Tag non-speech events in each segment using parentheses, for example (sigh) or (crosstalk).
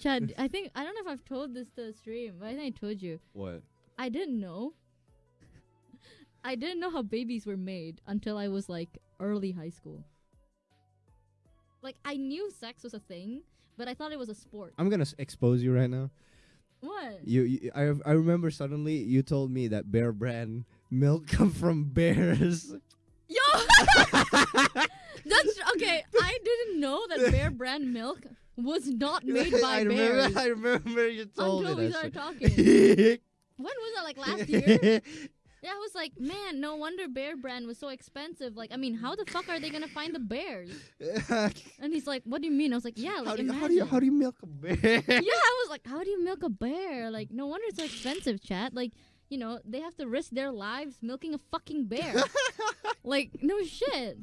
Chad, (laughs) I think I don't know if I've told this to the stream, but I think I told you. What? I didn't know. (laughs) I didn't know how babies were made until I was like early high school. Like I knew sex was a thing, but I thought it was a sport. I'm gonna s- expose you right now. What? You, you I, I remember suddenly you told me that Bear Brand milk (laughs) come from bears. Yo, that's okay. I didn't know that Bear Brand milk was not made (laughs) by I bears I remember you told until me we started talking. (laughs) When was that? Like last year? (laughs) Yeah, I was like, man, no wonder Bear Brand was so expensive. Like, I mean, how the fuck are they gonna find the bears? And he's like, what do you mean? I was like, yeah, like how, do you, imagine. how do you how do you milk a bear? yeah, I was like, how do you milk a bear? Like, no wonder it's so expensive, chat. Like, you know, they have to risk their lives milking a fucking bear. like, no shit.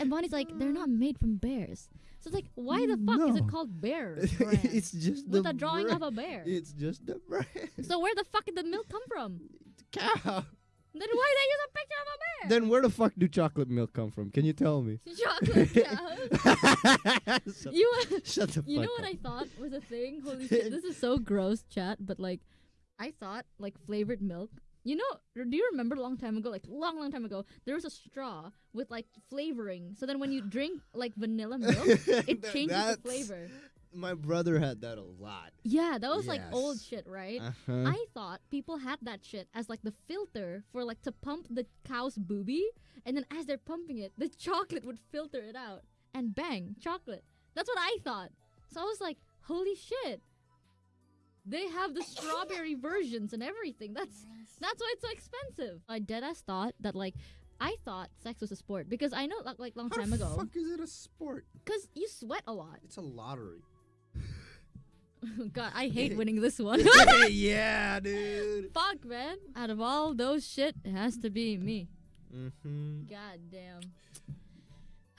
And Bonnie's like, they're not made from bears. So it's like, why the fuck is it called bear? (laughs) it's just With the a drawing of a bear. It's just the brand. So where the fuck did the milk come from? Cow. Then why they use a picture of a bear? Then where the fuck do chocolate milk come from? Can you tell me? (laughs) Chocolate (laughs) cow. shut, You shut the You know what. I thought was a thing? Holy shit, this is so gross, chat. But like, I thought like flavored milk. You know, do you remember a long time ago, like long, long time ago, there was a straw with like flavoring. So then when you drink like vanilla milk, (laughs) it changes the flavor. My brother had that a lot. Yeah, that was like old shit, right? Uh-huh. I thought people had that shit as like the filter for like to pump the cow's booby, and then as they're pumping it, the (laughs) chocolate would filter it out, and bang, chocolate. That's what I thought. So I was like, holy shit. They have the strawberry versions and everything. That's that's why it's so expensive. I dead deadass thought that like I thought sex was a sport because I know like, like long How time the ago fuck is it a sport? because you sweat a lot. It's a lottery. (laughs) God, I hate (laughs) winning this one. (laughs) yeah, dude. Fuck, man. Out of all those shit, it has to be me. Mm-hmm. God damn.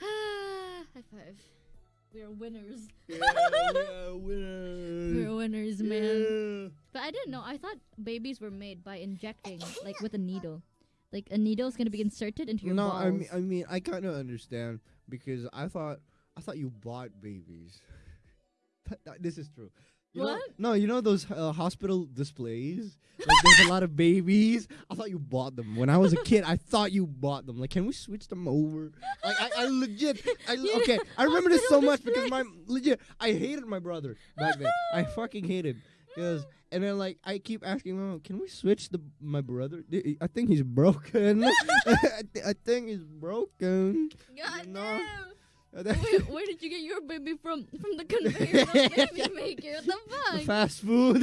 (sighs) High five. We are winners. Yeah, yeah, (laughs) winner. We're winners, man. But I didn't know. I thought babies were made by injecting, like with a needle. Like a needle is gonna be inserted into your no, balls. I mean, I mean, I kind of understand because I thought, I thought you bought babies. (laughs) Th- th- this is true. You know- What? no, you know those uh, hospital displays. Like there's a lot of babies. I thought you bought them when I was a kid. I thought you bought them. Like, can we switch them over? Like, I, I legit. I (laughs) You okay. I (laughs) remember this so much because my legit. I hated my brother back then. I (laughs) fucking hated. Cause and then like I keep asking mom, can we switch the my brother? I think he's broken. I, thi- I think he's broken. God No. Where, where did you get your baby from? From the conveyor belt baby maker. What the fuck? Fast food.